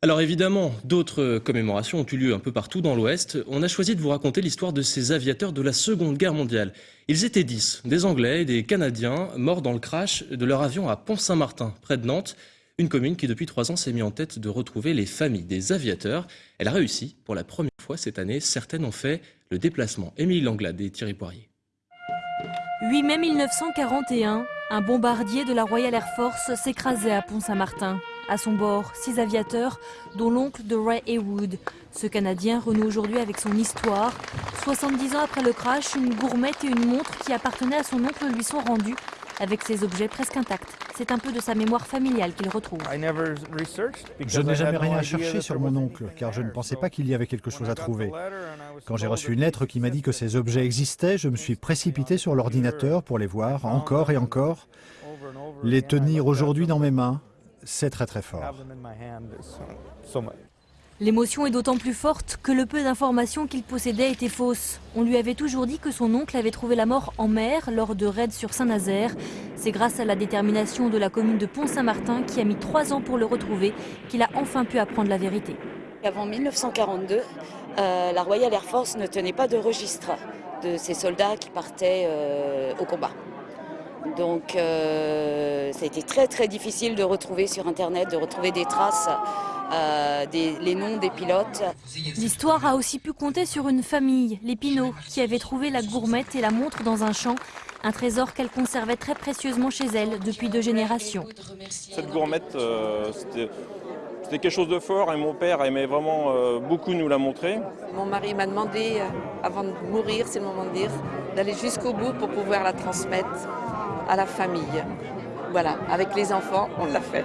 Alors évidemment, d'autres commémorations ont eu lieu un peu partout dans l'Ouest. On a choisi de vous raconter l'histoire de ces aviateurs de la Seconde Guerre mondiale. Ils étaient dix, des Anglais et des Canadiens, morts dans le crash de leur avion à Pont-Saint-Martin, près de Nantes. Une commune qui depuis trois ans s'est mise en tête de retrouver les familles des aviateurs. Elle a réussi pour la première fois cette année. Certaines ont fait le déplacement. Émilie Langlade et Thierry Poirier. 8 mai 1941, un bombardier de la Royal Air Force s'écrasait à Pont-Saint-Martin. À son bord, six aviateurs, dont l'oncle de Ray Haywood. Ce Canadien renoue aujourd'hui avec son histoire. 70 ans après le crash, une gourmette et une montre qui appartenaient à son oncle lui sont rendues, avec ses objets presque intacts. C'est un peu de sa mémoire familiale qu'il retrouve. Je n'ai jamais rien cherché sur mon oncle, car je ne pensais pas qu'il y avait quelque chose à trouver. Quand j'ai reçu une lettre qui m'a dit que ces objets existaient, je me suis précipité sur l'ordinateur pour les voir encore et encore. Les tenir aujourd'hui dans mes mains, c'est très très fort. L'émotion est d'autant plus forte que le peu d'informations qu'il possédait étaient fausses. On lui avait toujours dit que son oncle avait trouvé la mort en mer lors de raids sur Saint-Nazaire. C'est grâce à la détermination de la commune de Pont-Saint-Martin qui a mis trois ans pour le retrouver qu'il a enfin pu apprendre la vérité. Avant 1942, euh, la Royal Air Force ne tenait pas de registre de ces soldats qui partaient euh, au combat. Donc euh, ça a été très très difficile de retrouver sur internet, de retrouver des traces, euh, des, les noms des pilotes. L'histoire a aussi pu compter sur une famille, les Pinault, qui avait trouvé la gourmette et la montre dans un champ. Un trésor qu'elle conservait très précieusement chez elle depuis deux générations. Cette gourmette, euh, c'était c'était quelque chose de fort et mon père aimait vraiment euh, beaucoup nous la montrer. Mon mari m'a demandé, euh, avant de mourir, c'est le moment de dire, d'aller jusqu'au bout pour pouvoir la transmettre à la famille. Voilà, avec les enfants, on l'a fait.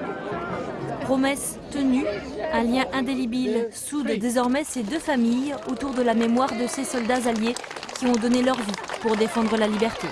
Promesse tenue, un lien indélébile soude désormais ces deux familles autour de la mémoire de ces soldats alliés qui ont donné leur vie pour défendre la liberté.